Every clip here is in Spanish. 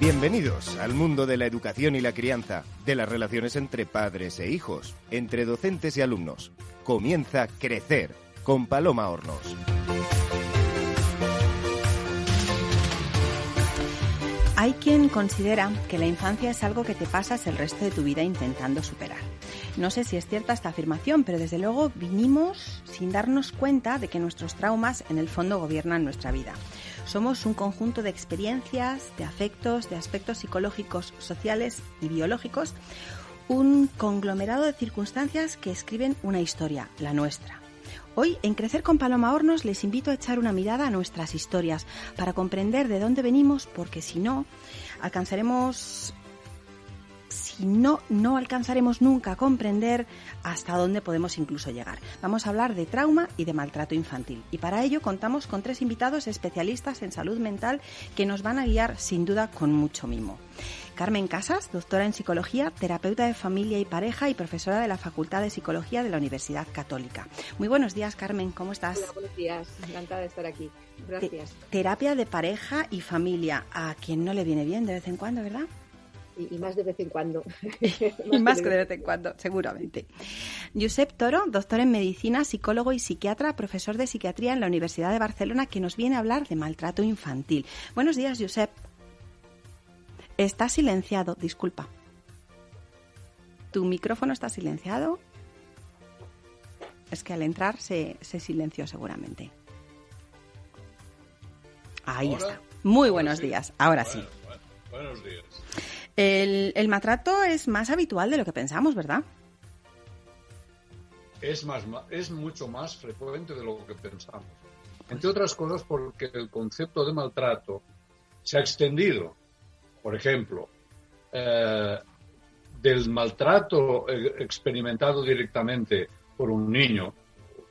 Bienvenidos al mundo de la educación y la crianza, de las relaciones entre padres e hijos, entre docentes y alumnos. Comienza Crecer con Paloma Hornos. Hay quien considera que la infancia es algo que te pasas el resto de tu vida intentando superar. No sé si es cierta esta afirmación, pero desde luego vinimos sin darnos cuenta de que nuestros traumas en el fondo gobiernan nuestra vida. Somos un conjunto de experiencias, de afectos, de aspectos psicológicos, sociales y biológicos, un conglomerado de circunstancias que escriben una historia, la nuestra. Hoy, en Crecer con Paloma Hornos, les invito a echar una mirada a nuestras historias para comprender de dónde venimos, porque si no, alcanzaremos si no, no alcanzaremos nunca a comprender hasta dónde podemos incluso llegar. Vamos a hablar de trauma y de maltrato infantil. Y para ello contamos con tres invitados especialistas en salud mental que nos van a guiar sin duda con mucho mimo. Carmen Casas, doctora en psicología, terapeuta de familia y pareja y profesora de la Facultad de Psicología de la Universidad Católica. Muy buenos días, Carmen, ¿cómo estás? Hola, buenos días, encantada de estar aquí. Gracias. terapia de pareja y familia, a quien no le viene bien de vez en cuando, ¿verdad? Y, más de vez en cuando. y más que de vez en cuando, seguramente. Josep Toro, doctor en medicina, psicólogo y psiquiatra, profesor de psiquiatría en la Universidad de Barcelona, que nos viene a hablar de maltrato infantil. Buenos días, Josep. Está silenciado, disculpa. ¿Tu micrófono está silenciado? Es que al entrar se, silenció seguramente. Ahí está. Muy buenos días. Ahora sí. buenos días. El, maltrato es más habitual de lo que pensamos, ¿verdad? Es, más, es mucho más frecuente de lo que pensamos. Entre otras cosas porque el concepto de maltrato se ha extendido. Por ejemplo, eh, del maltrato eh, experimentado directamente por un niño,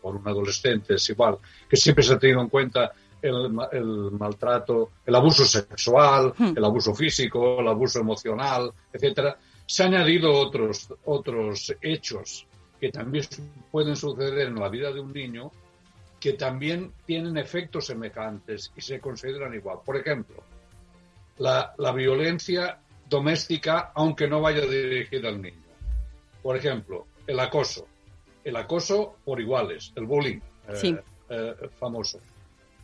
por un adolescente, es igual, que siempre se ha tenido en cuenta el, maltrato, el abuso sexual, hmm. el abuso físico, el abuso emocional, etcétera, se han añadido otros, otros hechos que también pueden suceder en la vida de un niño que también tienen efectos semejantes y se consideran igual. Por ejemplo, la, violencia doméstica, aunque no vaya dirigida al niño. Por ejemplo, el acoso. El acoso por iguales, el bullying eh, eh, famoso.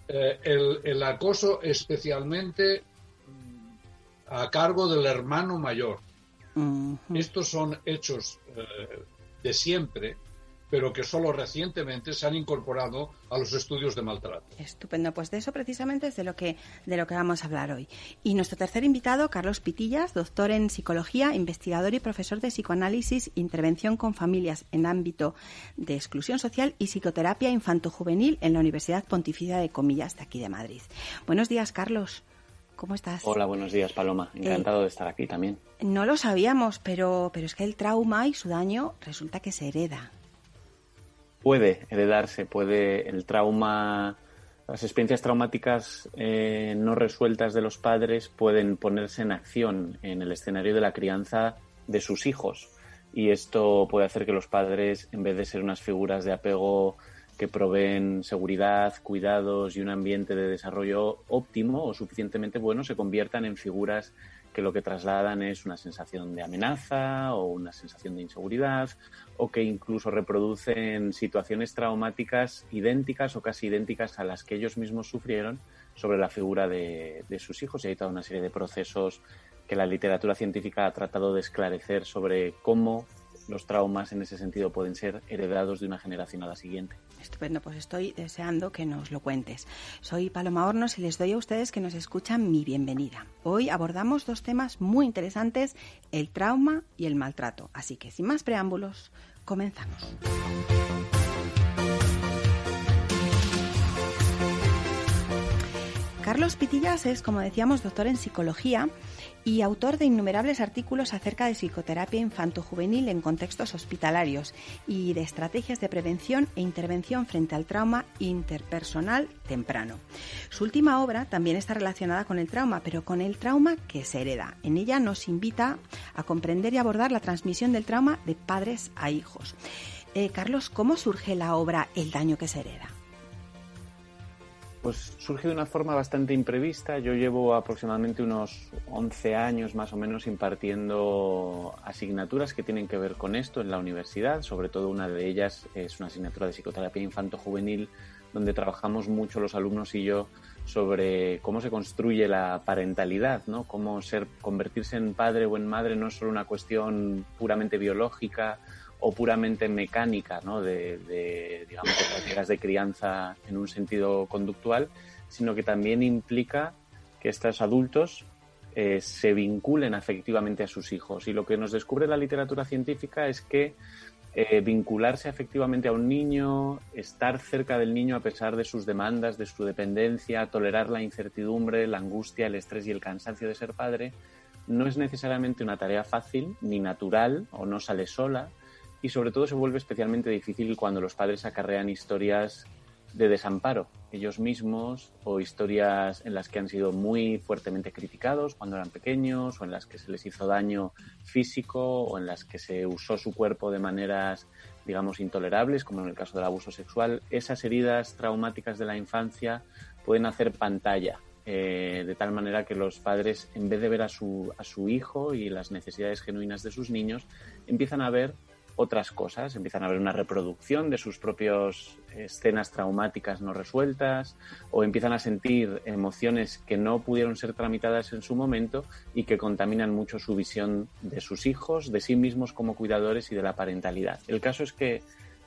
Eh, el, acoso especialmente mm, a cargo del hermano mayor. Estos son hechos eh, de siempre pero que solo recientemente se han incorporado a los estudios de maltrato. Estupendo, pues de eso precisamente es de lo que de lo que vamos a hablar hoy. Y nuestro tercer invitado, Carlos Pitillas, doctor en psicología, investigador y profesor de psicoanálisis, intervención con familias en ámbito de exclusión social y psicoterapia infanto-juvenil en la Universidad Pontificia de Comillas de aquí de Madrid. Buenos días, Carlos. ¿Cómo estás? Hola, buenos días, Paloma. Encantado de estar aquí también. No lo sabíamos, pero, pero es que el trauma y su daño resulta que se hereda puede heredarse, puede el trauma, las experiencias traumáticas eh, no resueltas de los padres pueden ponerse en acción en el escenario de la crianza de sus hijos. Y esto puede hacer que los padres, en vez de ser unas figuras de apego que proveen seguridad, cuidados y un ambiente de desarrollo óptimo o suficientemente bueno, se conviertan en figuras que lo que trasladan es una sensación de amenaza o una sensación de inseguridad o que incluso reproducen situaciones traumáticas idénticas o casi idénticas a las que ellos mismos sufrieron sobre la figura de, sus hijos. Y hay toda una serie de procesos que la literatura científica ha tratado de esclarecer sobre cómo los traumas en ese sentido pueden ser heredados de una generación a la siguiente. Estupendo, pues estoy deseando que nos lo cuentes. Soy Paloma Hornos y les doy a ustedes que nos escuchan mi bienvenida. Hoy abordamos dos temas muy interesantes, el trauma y el maltrato. Así que sin más preámbulos, comenzamos. Carlos Pitillas es, como decíamos, doctor en psicología y autor de innumerables artículos acerca de psicoterapia infanto-juvenil en contextos hospitalarios y de estrategias de prevención e intervención frente al trauma interpersonal temprano. Su última obra también está relacionada con el trauma, pero con el trauma que se hereda. En ella nos invita a comprender y abordar la transmisión del trauma de padres a hijos. Eh, Carlos, ¿cómo surge la obra El daño que se hereda? Pues surge de una forma bastante imprevista. Yo llevo aproximadamente unos 11 años más o menos impartiendo asignaturas que tienen que ver con esto en la universidad. Sobre todo una de ellas es una asignatura de psicoterapia infanto-juvenil donde trabajamos mucho los alumnos y yo sobre cómo se construye la parentalidad, ¿no? Cómo ser, convertirse en padre o en madre no es solo una cuestión puramente biológica o puramente mecánica, ¿no? De, digamos, de prácticas de crianza en un sentido conductual, sino que también implica que estos adultos eh, se vinculen afectivamente a sus hijos. Y lo que nos descubre la literatura científica es que eh, vincularse efectivamente a un niño, estar cerca del niño a pesar de sus demandas, de su dependencia, tolerar la incertidumbre, la angustia, el estrés y el cansancio de ser padre, no es necesariamente una tarea fácil ni natural o no sale sola y sobre todo se vuelve especialmente difícil cuando los padres acarrean historias de desamparo ellos mismos o historias en las que han sido muy fuertemente criticados cuando eran pequeños o en las que se les hizo daño físico o en las que se usó su cuerpo de maneras digamos intolerables como en el caso del abuso sexual. Esas heridas traumáticas de la infancia pueden hacer pantalla eh, de tal manera que los padres en vez de ver a su, a su hijo y las necesidades genuinas de sus niños empiezan a ver otras cosas, empiezan a ver una reproducción de sus propias escenas traumáticas no resueltas o empiezan a sentir emociones que no pudieron ser tramitadas en su momento y que contaminan mucho su visión de sus hijos, de sí mismos como cuidadores y de la parentalidad. El caso es que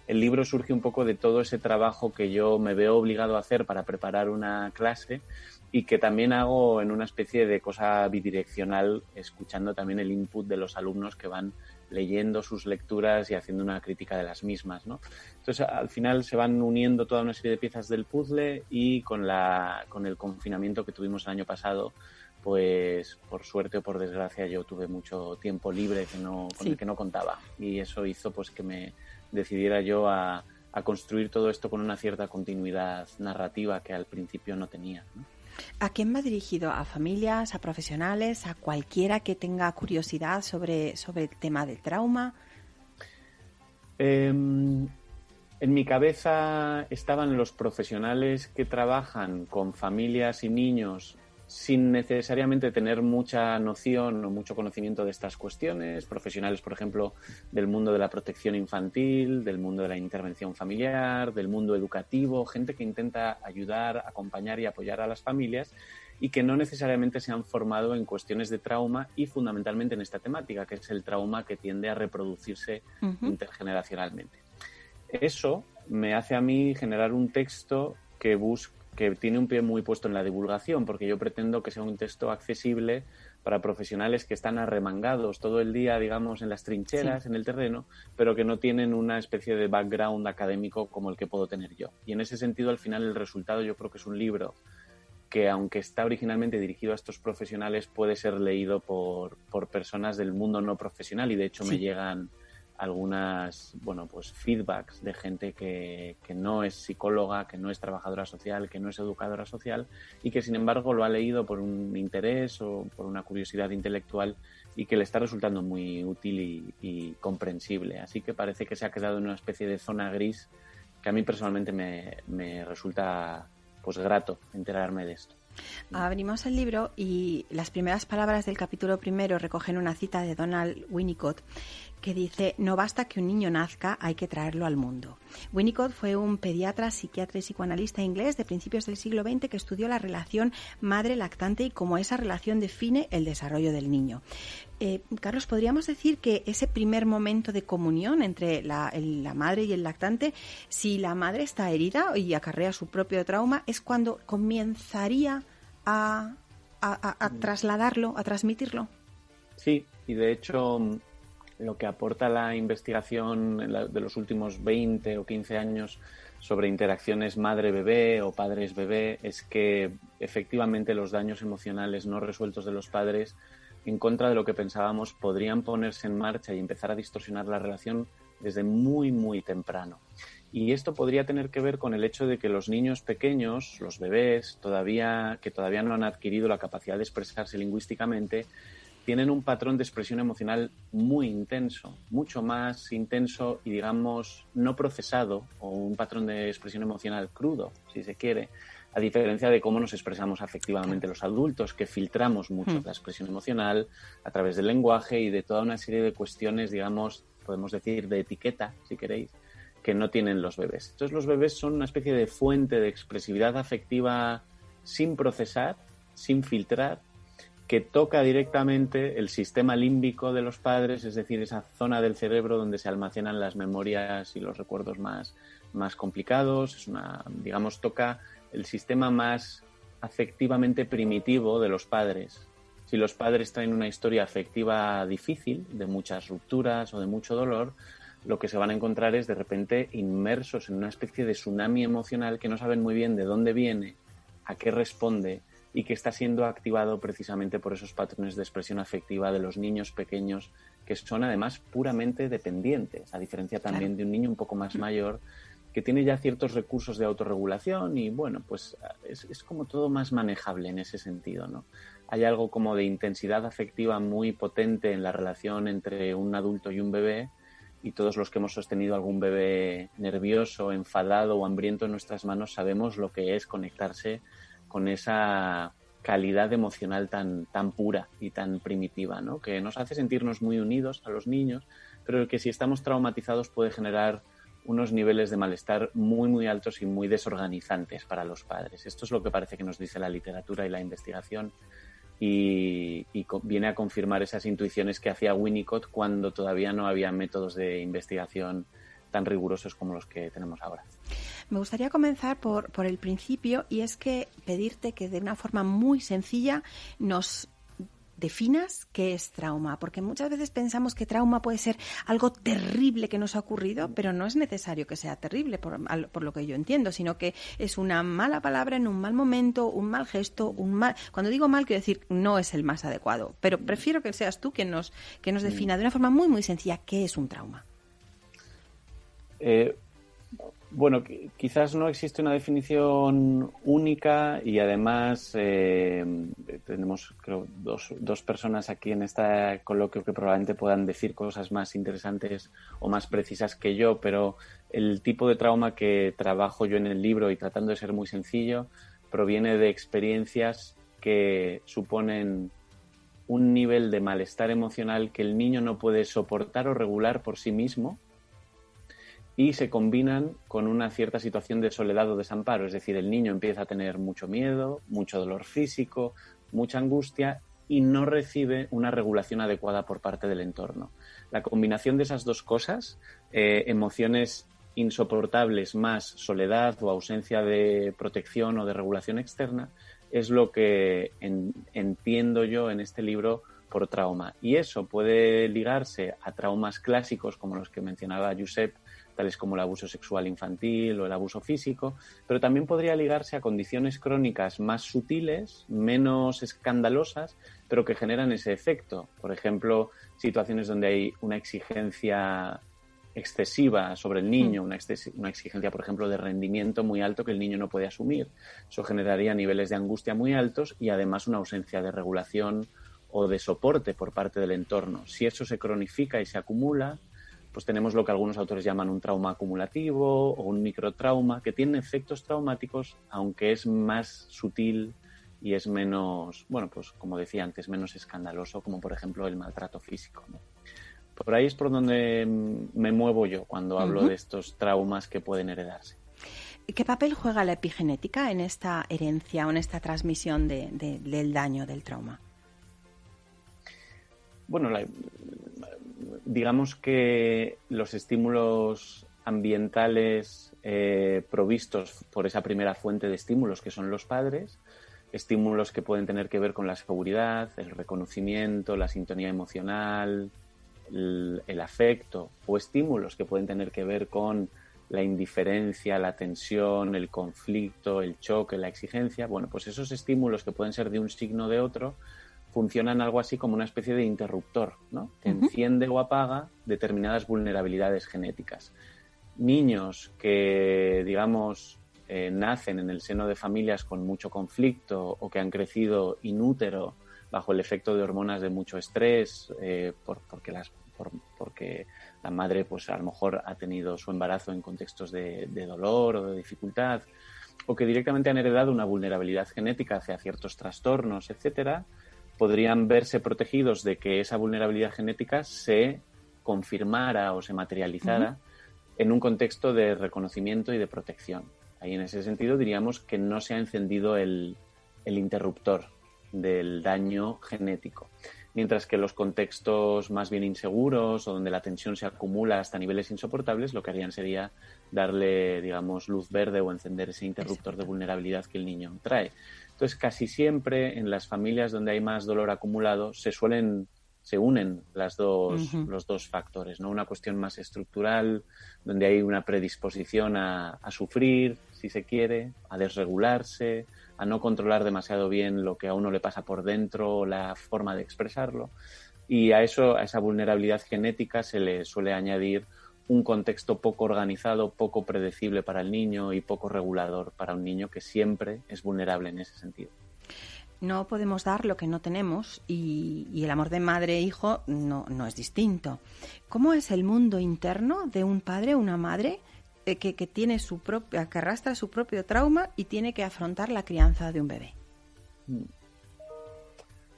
el libro surge un poco de todo ese trabajo que yo me veo obligado a hacer para preparar una clase y que también hago en una especie de cosa bidireccional, escuchando también el input de los alumnos que van leyendo sus lecturas y haciendo una crítica de las mismas, ¿no? Entonces, al final se van uniendo toda una serie de piezas del puzzle y con, la, con el confinamiento que tuvimos el año pasado, pues por suerte o por desgracia yo tuve mucho tiempo libre que no, con el que no contaba y eso hizo pues que me decidiera yo a, a construir todo esto con una cierta continuidad narrativa que al principio no tenía. ¿no? ¿A quién va dirigido? ¿A familias, a profesionales, a cualquiera que tenga curiosidad sobre, sobre el tema del trauma? Em, en mi cabeza estaban los profesionales que trabajan con familias y niños sin necesariamente tener mucha noción o mucho conocimiento de estas cuestiones, profesionales, por ejemplo, del mundo de la protección infantil, del mundo de la intervención familiar, del mundo educativo, gente que intenta ayudar, acompañar y apoyar a las familias y que no necesariamente se han formado en cuestiones de trauma y fundamentalmente en esta temática, que es el trauma que tiende a reproducirse intergeneracionalmente. Eso me hace a mí generar un texto que busca que tiene un pie muy puesto en la divulgación, porque yo pretendo que sea un texto accesible para profesionales que están arremangados todo el día, digamos, en las trincheras, en el terreno, pero que no tienen una especie de background académico como el que puedo tener yo. Y en ese sentido, al final, el resultado yo creo que es un libro que, aunque está originalmente dirigido a estos profesionales, puede ser leído por, por personas del mundo no profesional y, de hecho, me llegan algunas, bueno, pues feedbacks de gente que, que, no es psicóloga, que no es trabajadora social, que no es educadora social y que sin embargo lo ha leído por un interés o por una curiosidad intelectual y que le está resultando muy útil y, y comprensible. Así que parece que se ha quedado en una especie de zona gris que a mí personalmente me, me resulta pues grato enterarme de esto. Abrimos el libro y las primeras palabras del capítulo primero recogen una cita de Donald Winnicott que dice, no basta que un niño nazca, hay que traerlo al mundo. Winnicott fue un pediatra, psiquiatra y psicoanalista inglés de principios del siglo XX que estudió la relación madre-lactante y cómo esa relación define el desarrollo del niño. Eh, Carlos, ¿podríamos decir que ese primer momento de comunión entre la, el, la, madre y el lactante, si la madre está herida y acarrea su propio trauma, es cuando comenzaría a, a, a trasladarlo, a transmitirlo? Sí, y de hecho lo que aporta la investigación de los últimos 20 o 15 años sobre interacciones madre-bebé o padres-bebé es que efectivamente los daños emocionales no resueltos de los padres en contra de lo que pensábamos podrían ponerse en marcha y empezar a distorsionar la relación desde muy muy temprano. Y esto podría tener que ver con el hecho de que los niños pequeños, los bebés, todavía que todavía no han adquirido la capacidad de expresarse lingüísticamente, tienen un patrón de expresión emocional muy intenso, mucho más intenso y digamos no procesado o un patrón de expresión emocional crudo, si se quiere, a diferencia de cómo nos expresamos afectivamente los adultos, que filtramos mucho hmm. la expresión emocional a través del lenguaje y de toda una serie de cuestiones, digamos, podemos decir, de etiqueta, si queréis, que no tienen los bebés. Entonces los bebés son una especie de fuente de expresividad afectiva sin procesar, sin filtrar, que toca directamente el sistema límbico de los padres, es decir, esa zona del cerebro donde se almacenan las memorias y los recuerdos más, más complicados. Es una, digamos, toca el sistema más afectivamente primitivo de los padres. Si los padres traen una historia afectiva difícil, de muchas rupturas o de mucho dolor, lo que se van a encontrar es de repente inmersos en una especie de tsunami emocional que no saben muy bien de dónde viene, a qué responde y que está siendo activado precisamente por esos patrones de expresión afectiva de los niños pequeños que son además puramente dependientes, a diferencia también de un niño un poco más mayor que tiene ya ciertos recursos de autorregulación y bueno, pues es, es, como todo más manejable en ese sentido, ¿no? Hay algo como de intensidad afectiva muy potente en la relación entre un adulto y un bebé y todos los que hemos sostenido algún bebé nervioso, enfadado o hambriento en nuestras manos sabemos lo que es conectarse con esa calidad emocional tan, tan pura y tan primitiva, ¿no? que nos hace sentirnos muy unidos a los niños, pero que si estamos traumatizados puede generar unos niveles de malestar muy, muy altos y muy desorganizantes para los padres. Esto es lo que parece que nos dice la literatura y la investigación y, viene a confirmar esas intuiciones que hacía Winnicott cuando todavía no había métodos de investigación tan rigurosos como los que tenemos ahora. Me gustaría comenzar por, por el principio y es que pedirte que de una forma muy sencilla nos definas qué es trauma, porque muchas veces pensamos que trauma puede ser algo terrible que nos ha ocurrido, pero no es necesario que sea terrible, por, por, lo que yo entiendo, sino que es una mala palabra en un mal momento, un mal gesto, un mal... Cuando digo mal, quiero decir, no es el más adecuado, pero prefiero que seas tú quien nos, que nos defina de una forma muy, muy sencilla qué es un trauma. Eh, bueno, quizás no existe una definición única y además eh, tenemos creo dos, dos personas aquí en este coloquio que probablemente puedan decir cosas más interesantes o más precisas que yo, pero el tipo de trauma que trabajo yo en el libro y tratando de ser muy sencillo proviene de experiencias que suponen un nivel de malestar emocional que el niño no puede soportar o regular por sí mismo y se combinan con una cierta situación de soledad o desamparo. Es decir, el niño empieza a tener mucho miedo, mucho dolor físico, mucha angustia y no recibe una regulación adecuada por parte del entorno. La combinación de esas dos cosas, eh, emociones insoportables más soledad o ausencia de protección o de regulación externa, es lo que entiendo yo en este libro por trauma. Y eso puede ligarse a traumas clásicos como los que mencionaba Josep, tales como el abuso sexual infantil o el abuso físico, pero también podría ligarse a condiciones crónicas más sutiles, menos escandalosas, pero que generan ese efecto. Por ejemplo, situaciones donde hay una exigencia excesiva sobre el niño, mm. una, una, exigencia, por ejemplo, de rendimiento muy alto que el niño no puede asumir. Eso generaría niveles de angustia muy altos y además una ausencia de regulación o de soporte por parte del entorno. Si eso se cronifica y se acumula, pues tenemos lo que algunos autores llaman un trauma acumulativo o un microtrauma, que tiene efectos traumáticos, aunque es más sutil y es menos, bueno, pues como decía antes, menos escandaloso, como por ejemplo el maltrato físico. Por ahí es por donde me muevo yo cuando hablo de estos traumas que pueden heredarse. ¿Qué papel juega la epigenética en esta herencia o en esta transmisión del daño, del trauma? Bueno, digamos que los estímulos ambientales eh, provistos por esa primera fuente de estímulos que son los padres, estímulos que pueden tener que ver con la seguridad, el reconocimiento, la sintonía emocional, el, el, afecto, o estímulos que pueden tener que ver con la indiferencia, la tensión, el conflicto, el choque, la exigencia. Bueno, pues esos estímulos que pueden ser de un signo o de otro funcionan algo así como una especie de interruptor, ¿no? Que enciende o apaga determinadas vulnerabilidades genéticas. Niños que, digamos, eh, nacen en el seno de familias con mucho conflicto o que han crecido inútero bajo el efecto de hormonas de mucho estrés, eh, porque, las, porque la madre pues a lo mejor ha tenido su embarazo en contextos de, de dolor o de dificultad, o que directamente han heredado una vulnerabilidad genética hacia ciertos trastornos, etcétera, podrían verse protegidos de que esa vulnerabilidad genética se confirmara o se materializara en un contexto de reconocimiento y de protección. Ahí en ese sentido diríamos que no se ha encendido el, el interruptor del daño genético. Mientras que los contextos más bien inseguros o donde la tensión se acumula hasta niveles insoportables, lo que harían sería darle, digamos, luz verde o encender ese interruptor de vulnerabilidad que el niño trae. Entonces, casi siempre en las familias donde hay más dolor acumulado se suelen se unen las dos, los dos factores, ¿no? Una cuestión más estructural, donde hay una predisposición a, a, sufrir, si se quiere, a desregularse, a no controlar demasiado bien lo que a uno le pasa por dentro, la forma de expresarlo. Y a eso, a esa vulnerabilidad genética se le suele añadir un contexto poco organizado, poco predecible para el niño y poco regulador para un niño que siempre es vulnerable en ese sentido. No podemos dar lo que no tenemos y, el amor de madre e hijo no, no, es distinto. ¿Cómo es el mundo interno de un padre o una madre eh, que, que, tiene su propia, que arrastra su propio trauma y tiene que afrontar la crianza de un bebé?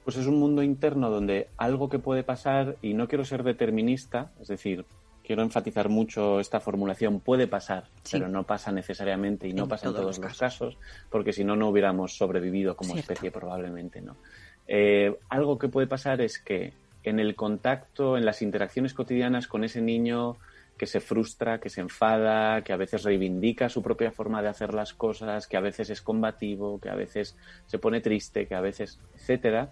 Pues es un mundo interno donde algo que puede pasar, y no quiero ser determinista, es decir, quiero enfatizar mucho esta formulación, puede pasar, pero no pasa necesariamente y no pasa en todos los casos. porque si no, no hubiéramos sobrevivido como especie probablemente, ¿no? Eh, algo que puede pasar es que en el contacto, en las interacciones cotidianas con ese niño que se frustra, que se enfada, que a veces reivindica su propia forma de hacer las cosas, que a veces es combativo, que a veces se pone triste, que a veces, etcétera,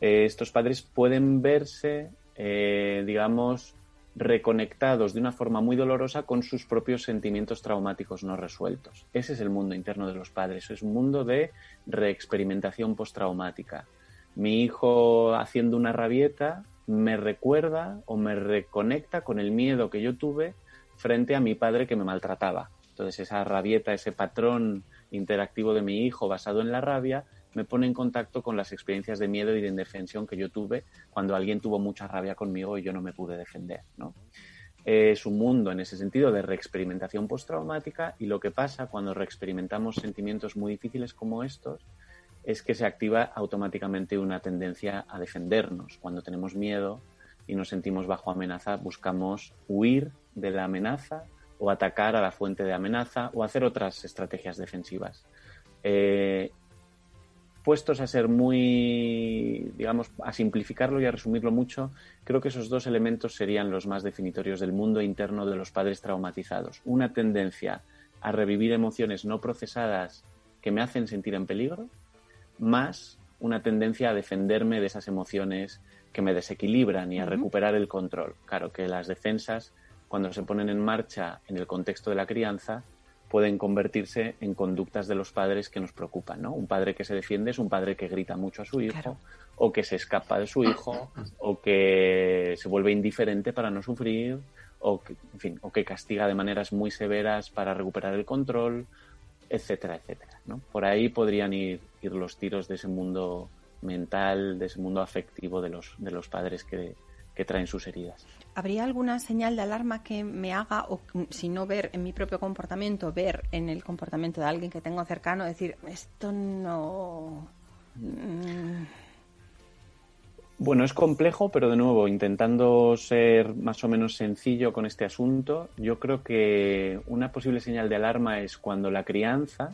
eh, estos padres pueden verse, eh, digamos, reconectados de una forma muy dolorosa con sus propios sentimientos traumáticos no resueltos. Ese es el mundo interno de los padres, es un mundo de reexperimentación postraumática. Mi hijo haciendo una rabieta me recuerda o me reconecta con el miedo que yo tuve frente a mi padre que me maltrataba. Entonces esa rabieta, ese patrón interactivo de mi hijo basado en la rabia, me pone en contacto con las experiencias de miedo y de indefensión que yo tuve cuando alguien tuvo mucha rabia conmigo y yo no me pude defender. ¿no? Es un mundo en ese sentido de reexperimentación postraumática y lo que pasa cuando reexperimentamos sentimientos muy difíciles como estos es que se activa automáticamente una tendencia a defendernos. Cuando tenemos miedo y nos sentimos bajo amenaza, buscamos huir de la amenaza o atacar a la fuente de amenaza o hacer otras estrategias defensivas. Eh, puestos a ser muy, digamos, a simplificarlo y a resumirlo mucho, creo que esos dos elementos serían los más definitorios del mundo interno de los padres traumatizados. Una tendencia a revivir emociones no procesadas que me hacen sentir en peligro, más una tendencia a defenderme de esas emociones que me desequilibran y a recuperar el control. Claro que las defensas, cuando se ponen en marcha en el contexto de la crianza, pueden convertirse en conductas de los padres que nos preocupan, ¿no? Un padre que se defiende es un padre que grita mucho a su hijo, o que se escapa de su hijo, o que se vuelve indiferente para no sufrir, o que, en fin, o que castiga de maneras muy severas para recuperar el control, etcétera, etcétera, ¿no? Por ahí podrían ir, ir los tiros de ese mundo mental, de ese mundo afectivo de los, de los padres que, que traen sus heridas. ¿Habría alguna señal de alarma que me haga, o si no ver en mi propio comportamiento, ver en el comportamiento de alguien que tengo cercano, decir, esto no... Mm. Bueno, es complejo, pero de nuevo, intentando ser más o menos sencillo con este asunto, yo creo que una posible señal de alarma es cuando la crianza,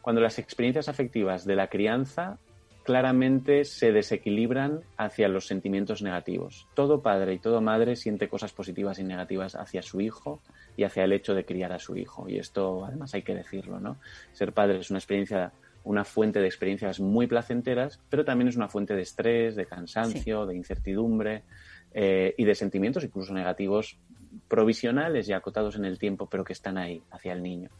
cuando las experiencias afectivas de la crianza claramente se desequilibran hacia los sentimientos negativos. Todo padre y toda madre siente cosas positivas y negativas hacia su hijo y hacia el hecho de criar a su hijo. Y esto además hay que decirlo, ¿no? Ser padre es una experiencia, una fuente de experiencias muy placenteras, pero también es una fuente de estrés, de cansancio, de incertidumbre eh, y de sentimientos incluso negativos provisionales y acotados en el tiempo, pero que están ahí hacia el niño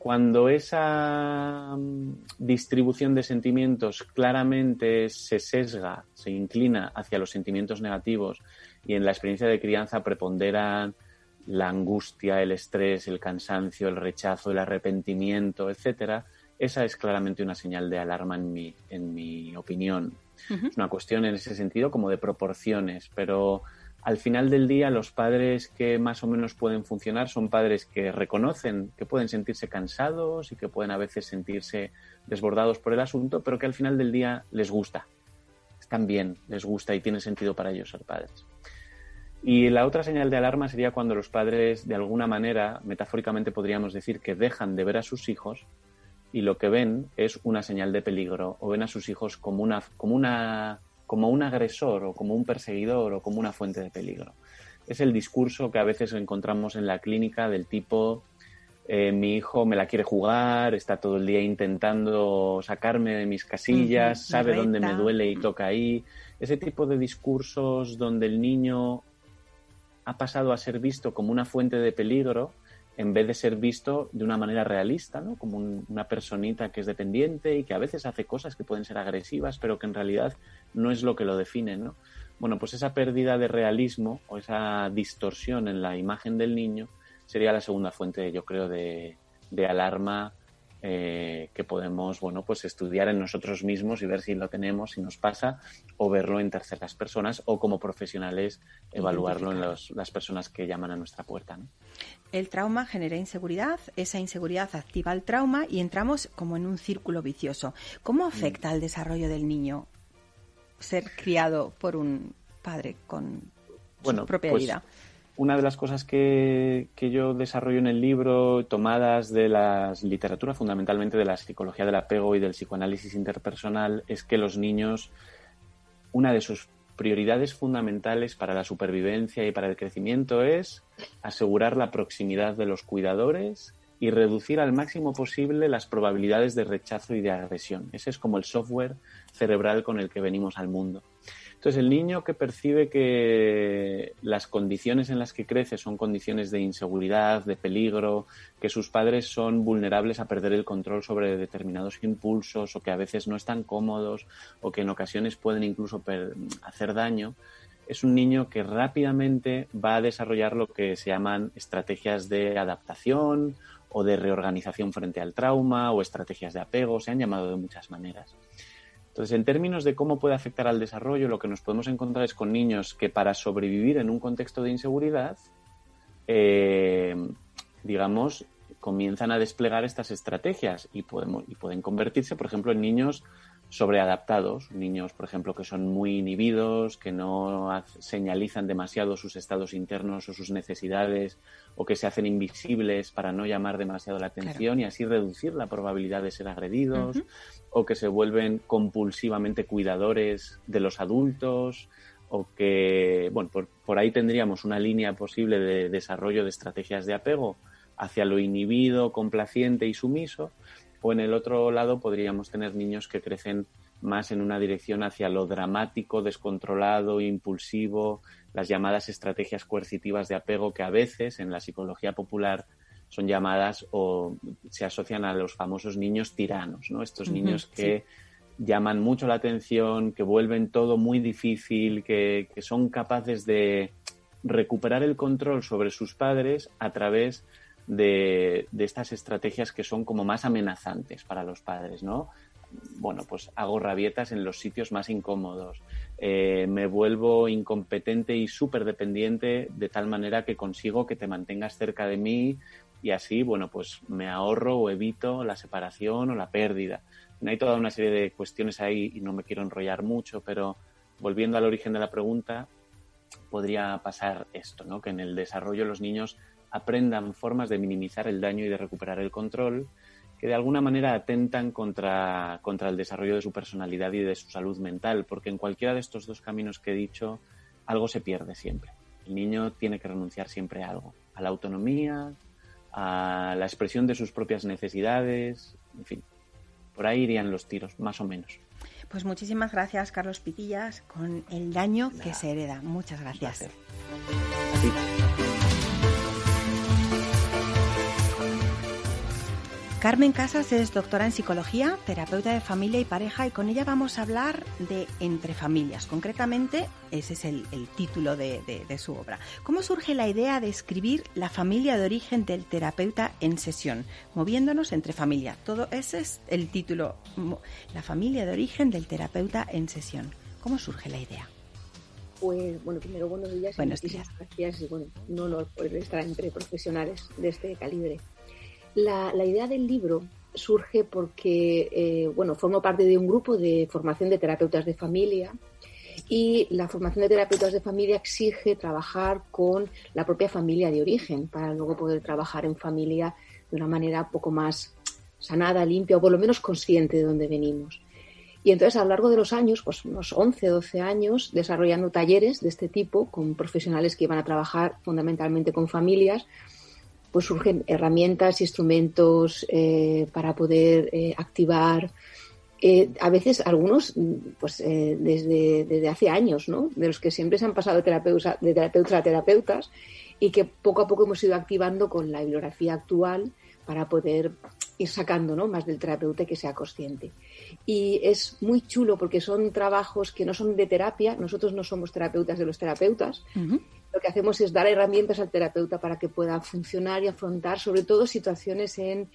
cuando esa mm, distribución de sentimientos claramente se sesga, se inclina hacia los sentimientos negativos y en la experiencia de crianza preponderan la angustia, el estrés, el cansancio, el rechazo, el arrepentimiento, etcétera, esa es claramente una señal de alarma en mi, en mi opinión. Es una cuestión en ese sentido como de proporciones, pero al final del día los padres que más o menos pueden funcionar son padres que reconocen que pueden sentirse cansados y que pueden a veces sentirse desbordados por el asunto, pero que al final del día les gusta, están bien, les gusta y tiene sentido para ellos ser padres. Y la otra señal de alarma sería cuando los padres, de alguna manera, metafóricamente podríamos decir que dejan de ver a sus hijos y lo que ven es una señal de peligro o ven a sus hijos como una, como una como un agresor o como un perseguidor o como una fuente de peligro. Es el discurso que a veces encontramos en la clínica del tipo eh, mi hijo me la quiere jugar, está todo el día intentando sacarme de mis casillas, sabe dónde me duele y toca ahí. Ese tipo de discursos donde el niño ha pasado a ser visto como una fuente de peligro en vez de ser visto de una manera realista, ¿no? como una personita que es dependiente y que a veces hace cosas que pueden ser agresivas, pero que en realidad no es lo que lo define. ¿no? Bueno, pues esa pérdida de realismo o esa distorsión en la imagen del niño sería la segunda fuente, yo creo, de, de alarma eh, que podemos bueno pues estudiar en nosotros mismos y ver si lo tenemos, si nos pasa, o verlo en terceras personas, o como profesionales evaluarlo en las personas que llaman a nuestra puerta. El trauma genera inseguridad, esa inseguridad activa el trauma y entramos como en un círculo vicioso. ¿Cómo afecta al desarrollo del niño ser criado por un padre con su propia pues vida? Una de las cosas que, yo desarrollo en el libro, tomadas de la literatura, fundamentalmente de la psicología del apego y del psicoanálisis interpersonal, es que los niños, una de sus prioridades fundamentales para la supervivencia y para el crecimiento es asegurar la proximidad de los cuidadores y reducir al máximo posible las probabilidades de rechazo y de agresión. Ese es como el software cerebral con el que venimos al mundo. Entonces, el niño que percibe que las condiciones en las que crece son condiciones de inseguridad, de peligro, que sus padres son vulnerables a perder el control sobre determinados impulsos o que a veces no están cómodos o que en ocasiones pueden incluso hacer daño, es un niño que rápidamente va a desarrollar lo que se llaman estrategias de adaptación o de reorganización frente al trauma o estrategias de apego, se han llamado de muchas maneras. Entonces, en términos de cómo puede afectar al desarrollo, lo que nos podemos encontrar es con niños que para sobrevivir en un contexto de inseguridad, eh, digamos, comienzan a desplegar estas estrategias y, pueden convertirse, por ejemplo, en niños sobreadaptados, niños, por ejemplo, que son muy inhibidos, que no señalizan demasiado sus estados internos o sus necesidades, o que se hacen invisibles para no llamar demasiado la atención y así reducir la probabilidad de ser agredidos, o que se vuelven compulsivamente cuidadores de los adultos, o que, bueno, por, por ahí tendríamos una línea posible de desarrollo de estrategias de apego hacia lo inhibido, complaciente y sumiso, o en el otro lado podríamos tener niños que crecen más en una dirección hacia lo dramático, descontrolado, impulsivo, las llamadas estrategias coercitivas de apego que a veces en la psicología popular son llamadas o se asocian a los famosos niños tiranos, ¿no? Estos niños que llaman mucho la atención, que vuelven todo muy difícil, que, que son capaces de recuperar el control sobre sus padres a través de, estas estrategias que son como más amenazantes para los padres, ¿no? Bueno, pues hago rabietas en los sitios más incómodos, eh, me vuelvo incompetente y súper dependiente de tal manera que consigo que te mantengas cerca de mí y así, bueno, pues me ahorro o evito la separación o la pérdida. Hay toda una serie de cuestiones ahí y no me quiero enrollar mucho, pero volviendo al origen de la pregunta, podría pasar esto, ¿no? Que en el desarrollo los niños aprendan formas de minimizar el daño y de recuperar el control que de alguna manera atentan contra, contra el desarrollo de su personalidad y de su salud mental, porque en cualquiera de estos dos caminos que he dicho, algo se pierde siempre. El niño tiene que renunciar siempre a algo, a la autonomía, a la expresión de sus propias necesidades, en fin, por ahí irían los tiros, más o menos. Pues muchísimas gracias, Carlos Pitillas, con el daño que se hereda. Muchas gracias. Carmen Casas es doctora en psicología, terapeuta de familia y pareja y con ella vamos a hablar de entre familias. Concretamente, ese es el, título de, su obra. ¿Cómo surge la idea de escribir la familia de origen del terapeuta en sesión? Moviéndonos entre familia. Todo ese es el título. La familia de origen del terapeuta en sesión. ¿Cómo surge la idea? Pues bueno, primero buenos días. Buenos días. Gracias y bueno, un honor poder estar entre profesionales de este calibre. La, idea del libro surge porque, eh, bueno, formo parte de un grupo de formación de terapeutas de familia y la formación de terapeutas de familia exige trabajar con la propia familia de origen para luego poder trabajar en familia de una manera poco más sanada, limpia o por lo menos consciente de dónde venimos. Y entonces a lo largo de los años, pues unos 11, 12 años, desarrollando talleres de este tipo con profesionales que iban a trabajar fundamentalmente con familias, pues surgen herramientas, instrumentos eh, para poder eh, activar. Eh, a veces algunos, pues desde, desde, hace años, ¿no? De los que siempre se han pasado de terapeutas, a terapeutas y que poco a poco hemos ido activando con la bibliografía actual para poder ir sacando ¿no? más del terapeuta que sea consciente. Y es muy chulo porque son trabajos que no son de terapia, nosotros no somos terapeutas de los terapeutas, lo que hacemos es dar herramientas al terapeuta para que pueda funcionar y afrontar sobre todo situaciones en,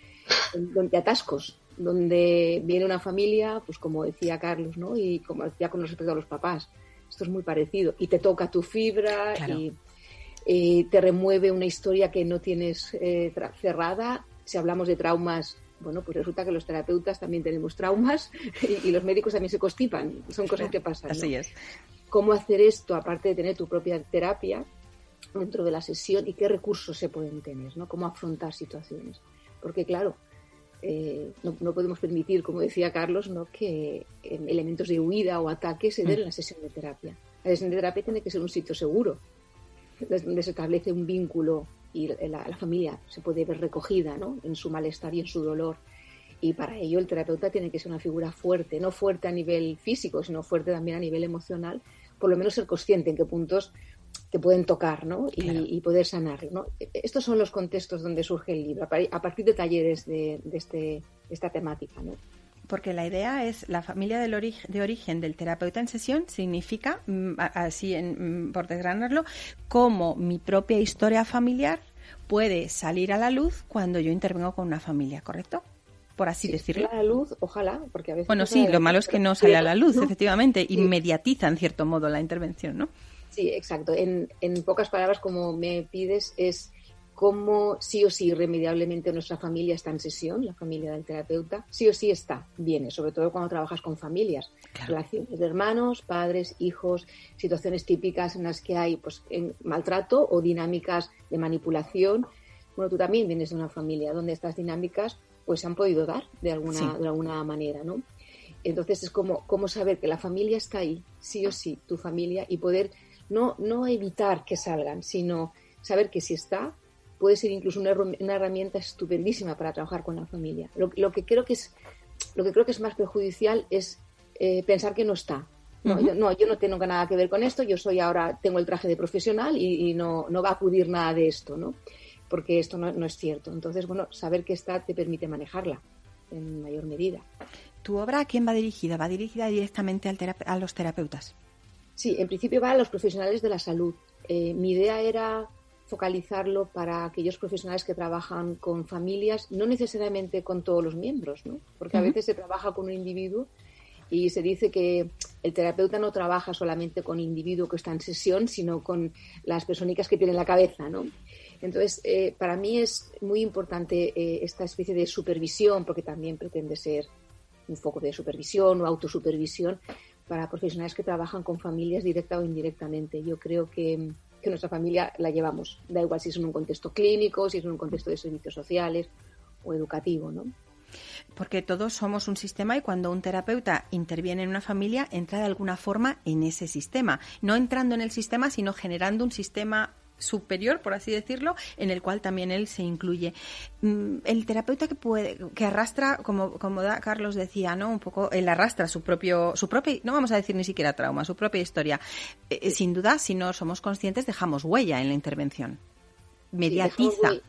donde atascos, donde viene una familia, pues como decía Carlos, ¿no? Y como decía con respecto a los papás, esto es muy parecido, y te toca tu fibra y eh, te remueve una historia que no tienes eh, cerrada. Si hablamos de traumas, bueno, pues resulta que los terapeutas también tenemos traumas y, los médicos también se constipan, son cosas que pasan. Así es cómo hacer esto, aparte de tener tu propia terapia dentro de la sesión y qué recursos se pueden tener, ¿no? Cómo afrontar situaciones. Porque claro, eh, no, podemos permitir, como decía Carlos, ¿no? que eh, elementos de huida o ataque se den en la sesión de terapia. La sesión de terapia tiene que ser un sitio seguro, donde se establece un vínculo y la, la familia se puede ver recogida ¿no? en su malestar y en su dolor y para ello el terapeuta tiene que ser una figura fuerte, no fuerte a nivel físico, sino fuerte también a nivel emocional, por lo menos ser consciente en qué puntos te pueden tocar ¿no? y, poder sanar. ¿no? Estos son los contextos donde surge el libro, a partir de talleres de, este, esta temática. ¿no? Porque la idea es la familia del de origen del terapeuta en sesión significa, mm, así en, mm, por desgranarlo, cómo mi propia historia familiar puede salir a la luz cuando yo intervengo con una familia, ¿correcto? por así decirlo. A la luz, ojalá, porque a veces. Bueno, sí, lo malo es que no sale a la luz, efectivamente, y inmediatiza en cierto modo la intervención, ¿no? Sí, exacto. En, en pocas palabras, como me pides, es cómo sí o sí irremediablemente nuestra familia está en sesión, la familia del terapeuta, sí o sí está, viene, sobre todo cuando trabajas con familias, relaciones de hermanos, padres, hijos, situaciones típicas en las que hay pues, maltrato o dinámicas de manipulación. Bueno, tú también vienes de una familia donde estas dinámicas pues se han podido dar de alguna, de alguna manera, ¿no? Entonces es como, como saber que la familia está ahí, sí o sí, tu familia, y poder no, no evitar que salgan, sino saber que si está, puede ser incluso una, herramienta estupendísima para trabajar con la familia. Lo, que creo que es lo que creo que es más perjudicial es eh, pensar que no está. No, yo, no, yo no tengo nada que ver con esto, yo soy ahora, tengo el traje de profesional y, y no, no va a acudir nada de esto, ¿no? porque esto no, es cierto. Entonces, bueno, saber que está te permite manejarla en mayor medida. ¿Tu obra a quién va dirigida? ¿Va dirigida directamente a los terapeutas? Sí, en principio va a los profesionales de la salud. Eh, mi idea era focalizarlo para aquellos profesionales que trabajan con familias, no necesariamente con todos los miembros, ¿no? Porque a veces se trabaja con un individuo y se dice que el terapeuta no trabaja solamente con el individuo que está en sesión, sino con las personitas que tiene en la cabeza, ¿no? Entonces, eh, para mí es muy importante eh, esta especie de supervisión, porque también pretende ser un foco de supervisión o autosupervisión para profesionales que trabajan con familias directa o indirectamente. Yo creo que, nuestra familia la llevamos, da igual si es en un contexto clínico, si es en un contexto de servicios sociales o educativo, ¿no? Porque todos somos un sistema y cuando un terapeuta interviene en una familia, entra de alguna forma en ese sistema. No entrando en el sistema, sino generando un sistema superior, por así decirlo, en el cual también él se incluye. Mm, el terapeuta que puede, que arrastra, como, como Carlos decía, ¿no? Un poco, él arrastra su propio, su propia, no vamos a decir ni siquiera trauma, su propia historia. Eh, eh, sin duda, si no somos conscientes, dejamos huella en la intervención. Mediatiza.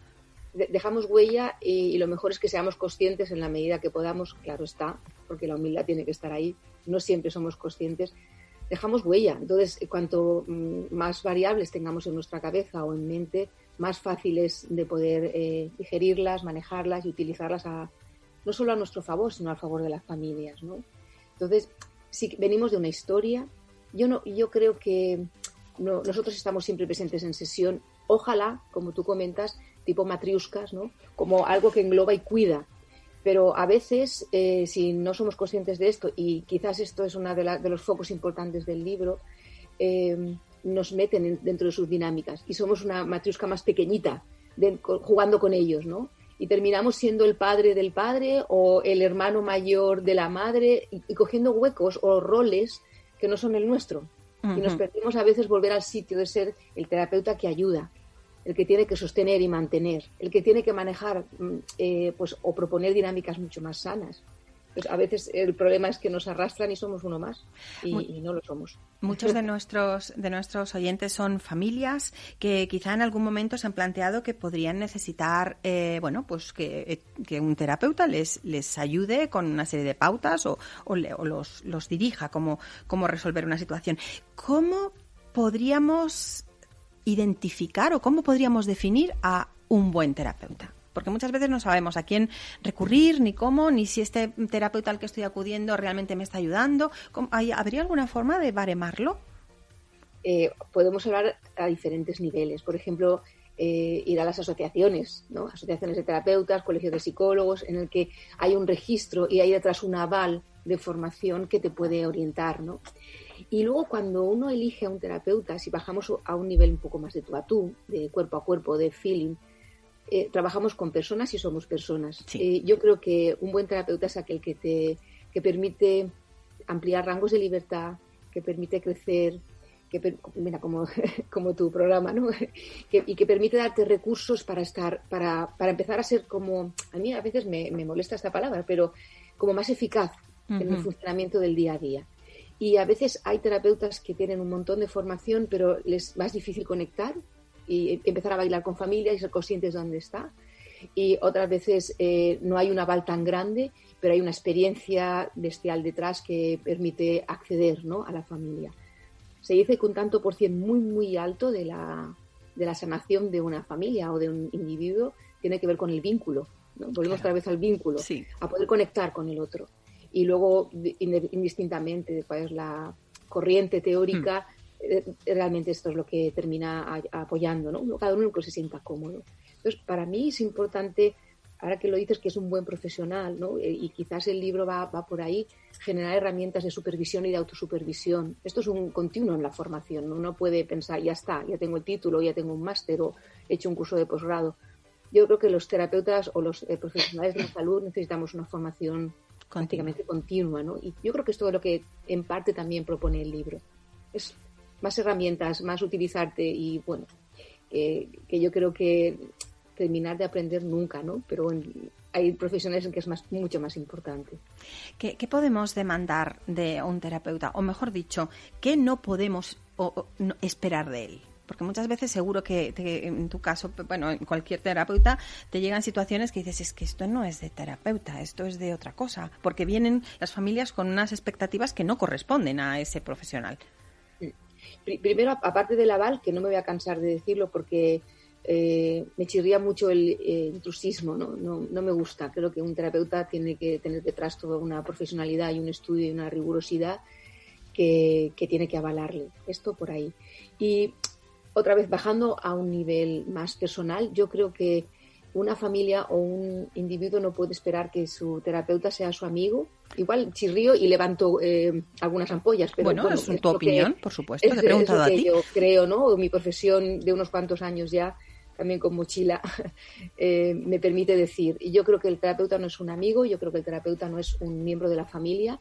dejamos huella y, lo mejor es que seamos conscientes en la medida que podamos, claro está, porque la humildad tiene que estar ahí, no siempre somos conscientes, dejamos huella. Entonces, cuanto mm, más variables tengamos en nuestra cabeza o en mente, más fáciles de poder eh, digerirlas, manejarlas y utilizarlas a, no solo a nuestro favor, sino a favor de las familias. ¿no? Entonces, si venimos de una historia, yo, no, yo creo que nosotros estamos siempre presentes en sesión, ojalá, como tú comentas, tipo matriuscas, ¿no? como algo que engloba y cuida. Pero a veces, eh, si no somos conscientes de esto, y quizás esto es uno de, de, los focos importantes del libro, eh, nos meten dentro de sus dinámicas y somos una matriusca más pequeñita jugando con ellos, ¿no? Y terminamos siendo el padre del padre o el hermano mayor de la madre y, cogiendo huecos o roles que no son el nuestro. Y nos perdemos a veces volver al sitio de ser el terapeuta que ayuda, el que tiene que sostener y mantener, el que tiene que manejar mm, eh, pues, o proponer dinámicas mucho más sanas. Pues a veces el problema es que nos arrastran y somos uno más y, no lo somos. Muchos de nuestros de nuestros oyentes son familias que quizá en algún momento se han planteado que podrían necesitar, eh, bueno, pues que, un terapeuta les les ayude con una serie de pautas o, o, los, los dirija cómo, cómo resolver una situación. ¿Cómo podríamos identificar o cómo podríamos definir a un buen terapeuta? porque muchas veces no sabemos a quién recurrir, ni cómo, ni si este terapeuta al que estoy acudiendo realmente me está ayudando. ¿Habría alguna forma de baremarlo? Eh, podemos hablar a diferentes niveles. Por ejemplo, eh, ir a las asociaciones, ¿no? asociaciones de terapeutas, colegios de psicólogos, en el que hay un registro y hay detrás un aval de formación que te puede orientar. ¿no? Y luego cuando uno elige a un terapeuta, si bajamos a un nivel un poco más de tú a tú, de cuerpo a cuerpo, de feeling, eh, trabajamos con personas y somos personas. Eh, yo creo que un buen terapeuta es aquel que te que permite ampliar rangos de libertad, que permite crecer, que mira como, como tu programa, ¿no? y que permite darte recursos para estar, para, para empezar a ser como, a mí a veces me, me molesta esta palabra, pero como más eficaz en el funcionamiento del día a día. Y a veces hay terapeutas que tienen un montón de formación, pero les es más difícil conectar y empezar a bailar con familia y ser conscientes de dónde está. Y otras veces eh, no hay un aval tan grande, pero hay una experiencia bestial detrás que permite acceder ¿no? a la familia. Se dice que un tanto por cien muy, muy alto de la, de la sanación de una familia o de un individuo tiene que ver con el vínculo. Volvemos otra vez al vínculo, a poder conectar con el otro. Y luego, indistintamente cuál es la corriente teórica, hmm. Eh, realmente esto es lo que termina apoyando, ¿no? Cada uno que se sienta cómodo. Entonces, para mí es importante, ahora que lo dices, que es un buen profesional, ¿no? Eh, y quizás el libro va, va por ahí, generar herramientas de supervisión y de autosupervisión. Esto es un continuo en la formación. ¿no? Uno puede pensar, ya está, ya tengo el título, ya tengo un máster o he hecho un curso de posgrado. Yo creo que los terapeutas o los eh, profesionales de la salud necesitamos una formación prácticamente continua, ¿no? Y yo creo que es todo lo que en parte también propone el libro. Es más herramientas, más utilizarte y bueno, que yo creo que terminar de aprender nunca, ¿no? Pero hay profesionales en que es más, mucho más importante. ¿Qué, podemos demandar de un terapeuta? O mejor dicho, ¿qué no podemos esperar de él? Porque muchas veces seguro que en tu caso, bueno, en cualquier terapeuta, te llegan situaciones que dices, es que esto no es de terapeuta, esto es de otra cosa. Porque vienen las familias con unas expectativas que no corresponden a ese profesional. Primero, aparte del aval, que no me voy a cansar de decirlo porque eh, me chirría mucho el eh, intrusismo, ¿no? ¿no? me gusta. Creo que un terapeuta tiene que tener detrás toda una profesionalidad y un estudio y una rigurosidad que, tiene que avalarle. Esto por ahí. Y otra vez, bajando a un nivel más personal, yo creo que una familia o un individuo no puede esperar que su terapeuta sea su amigo. Igual chirrío y levanto eh, algunas ampollas, pero bueno, es, tu opinión, por supuesto. te he preguntado a ti. Yo creo, ¿no? Mi profesión de unos cuantos años ya, también con mochila, eh, me permite decir. Y yo creo que el terapeuta no es un amigo, yo creo que el terapeuta no es un miembro de la familia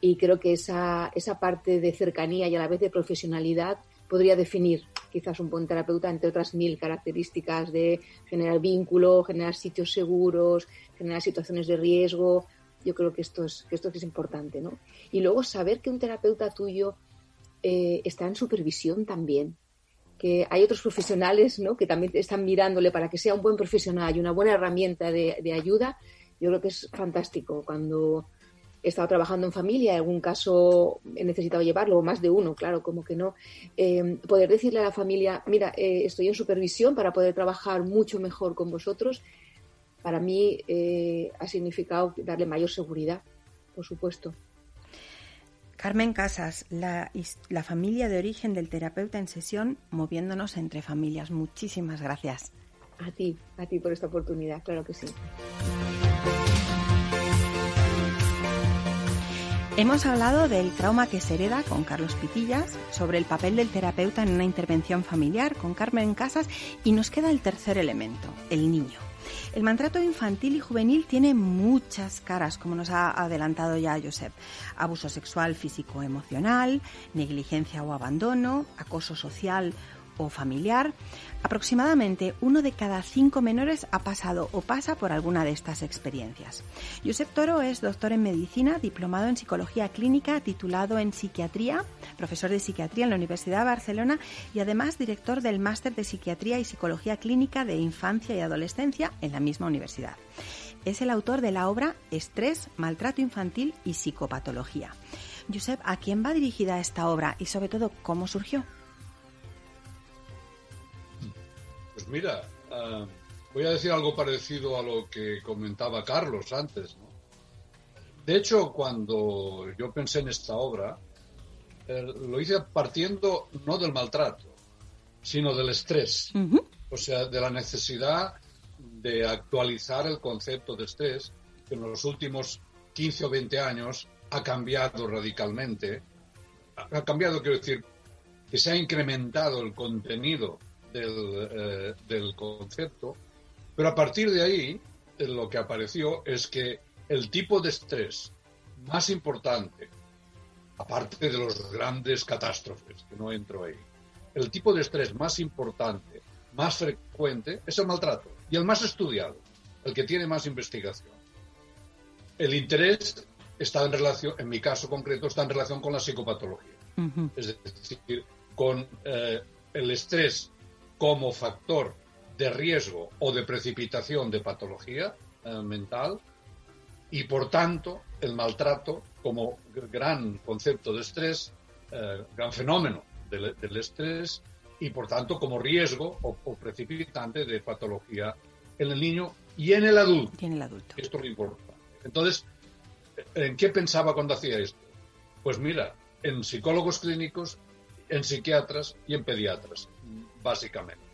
y creo que esa, esa parte de cercanía y a la vez de profesionalidad podría definir quizás un buen terapeuta, entre otras mil características de generar vínculo, generar sitios seguros, generar situaciones de riesgo. Yo creo que esto es, que esto es importante, ¿no? Y luego saber que un terapeuta tuyo eh, está en supervisión también, que hay otros profesionales ¿no? que también están mirándole para que sea un buen profesional y una buena herramienta de, de ayuda, yo creo que es fantástico. Cuando he estado trabajando en familia, en algún caso he necesitado llevarlo, o más de uno, claro, como que no, eh, poder decirle a la familia, mira, eh, estoy en supervisión para poder trabajar mucho mejor con vosotros, para mí eh, ha significado darle mayor seguridad, por supuesto. Carmen Casas, la, la, familia de origen del terapeuta en sesión, moviéndonos entre familias. Muchísimas gracias. A ti, a ti por esta oportunidad, claro que sí. Hemos hablado del trauma que se hereda con Carlos Pitillas, sobre el papel del terapeuta en una intervención familiar con Carmen Casas y nos queda el tercer elemento, el niño. El maltrato infantil y juvenil tiene muchas caras, como nos ha adelantado ya Josep. Abuso sexual, físico, emocional, negligencia o abandono, acoso social o familiar, aproximadamente uno de cada cinco menores ha pasado o pasa por alguna de estas experiencias. Josep Toro es doctor en medicina, diplomado en psicología clínica, titulado en psiquiatría, profesor de psiquiatría en la Universidad de Barcelona y además director del máster de psiquiatría y psicología clínica de infancia y adolescencia en la misma universidad. Es el autor de la obra Estrés, Maltrato Infantil y Psicopatología. Josep, ¿a quién va dirigida esta obra y sobre todo cómo surgió? Pues mira, uh, voy a decir algo parecido a lo que comentaba Carlos antes. ¿no? De hecho, cuando yo pensé en esta obra, eh, lo hice partiendo no del maltrato, sino del estrés. Uh -huh. O sea, de la necesidad de actualizar el concepto de estrés, que en los últimos 15 o 20 años ha cambiado radicalmente. Ha cambiado, quiero decir, que se ha incrementado el contenido del, eh, del, concepto, pero a partir de ahí eh, lo que apareció es que el tipo de estrés más importante, aparte de los grandes catástrofes, que no entro ahí, el tipo de estrés más importante, más frecuente, es el maltrato y el más estudiado, el que tiene más investigación. El interés está en relación, en mi caso concreto, está en relación con la psicopatología. Uh -huh. Es decir, con eh, el estrés como factor de riesgo o de precipitación de patología eh, mental y por tanto el maltrato como gran concepto de estrés, eh, gran fenómeno del, del, estrés y por tanto como riesgo o, o, precipitante de patología en el niño y en el adulto. Y en el adulto. Esto es lo importante. Entonces, ¿en qué pensaba cuando hacía esto? Pues mira, en psicólogos clínicos, en psiquiatras y en pediatras básicamente.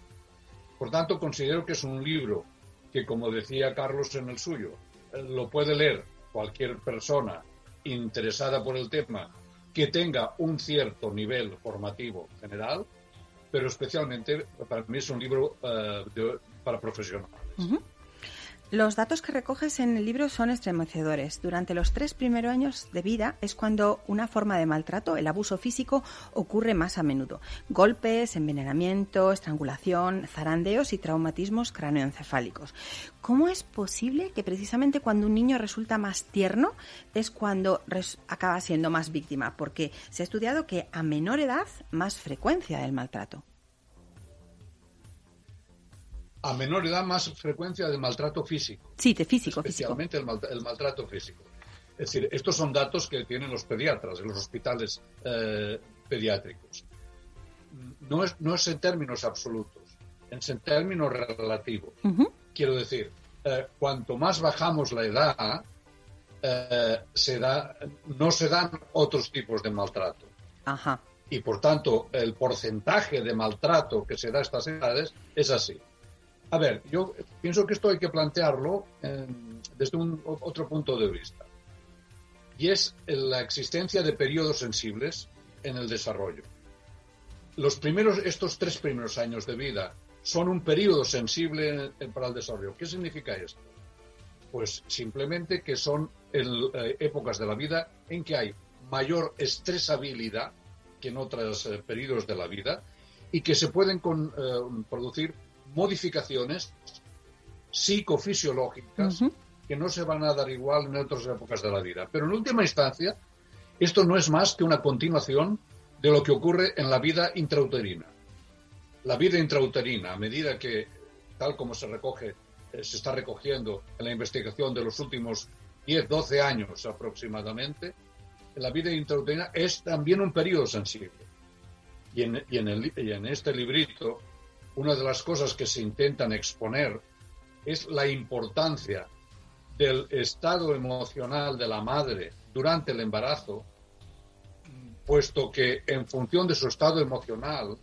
Por tanto, considero que es un libro que, como decía Carlos en el suyo, lo puede leer cualquier persona interesada por el tema que tenga un cierto nivel formativo general, pero especialmente para mí es un libro de, para profesionales. Los datos que recoges en el libro son estremecedores. Durante los tres primeros años de vida es cuando una forma de maltrato, el abuso físico, ocurre más a menudo. Golpes, envenenamiento, estrangulación, zarandeos y traumatismos craneoencefálicos. ¿Cómo es posible que precisamente cuando un niño resulta más tierno es cuando acaba siendo más víctima? Porque se ha estudiado que a menor edad más frecuencia del maltrato a menor edad más frecuencia de maltrato físico. Sí, de físico, especialmente físico. El, mal, el, maltrato físico. Es decir, estos son datos que tienen los pediatras en los hospitales eh, pediátricos. No es, no es en términos absolutos, es en términos relativos. Uh -huh. Quiero decir, eh, cuanto más bajamos la edad, eh, se da, no se dan otros tipos de maltrato. Ajá. Y por tanto, el porcentaje de maltrato que se da a estas edades es así. A ver, yo pienso que esto hay que plantearlo eh, desde un otro punto de vista. Y es la existencia de periodos sensibles en el desarrollo. Los primeros, estos tres primeros años de vida son un periodo sensible para el desarrollo. ¿Qué significa esto? Pues simplemente que son eh, épocas de la vida en que hay mayor estresabilidad que en otros eh, periodos de la vida y que se pueden con, eh, producir modificaciones psicofisiológicas uh -huh. que no se van a dar igual en otras épocas de la vida. Pero en última instancia, esto no es más que una continuación de lo que ocurre en la vida intrauterina. la vida intrauterina, a medida que, tal como se recoge, eh, se está recogiendo en la investigación de los últimos 10, 12 años aproximadamente, la vida intrauterina es también un periodo sensible. Y en, y en, el, y en este librito, una de las cosas que se intentan exponer es la importancia del estado emocional de la madre durante el embarazo, puesto que en función de su estado emocional,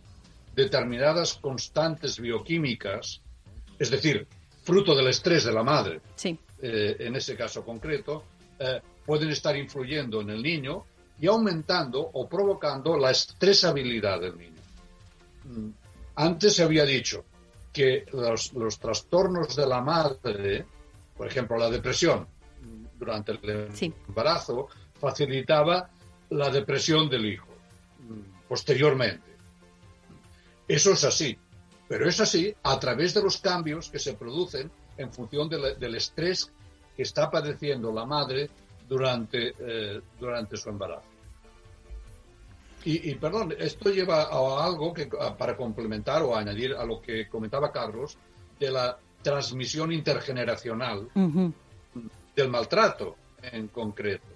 determinadas constantes bioquímicas, es decir, fruto del estrés de la madre, Sí. eh, en ese caso concreto, eh, pueden estar influyendo en el niño y aumentando o provocando la estresabilidad del niño. Antes se había dicho que los, los trastornos de la madre, por ejemplo, la depresión durante el Sí. embarazo, facilitaba la depresión del hijo posteriormente. Eso es así, pero es así a través de los cambios que se producen en función de la- del estrés que está padeciendo la madre durante, eh, durante su embarazo. Y, y, perdón, esto lleva a algo que a- para complementar o añadir a lo que comentaba Carlos de la transmisión intergeneracional del maltrato en concreto.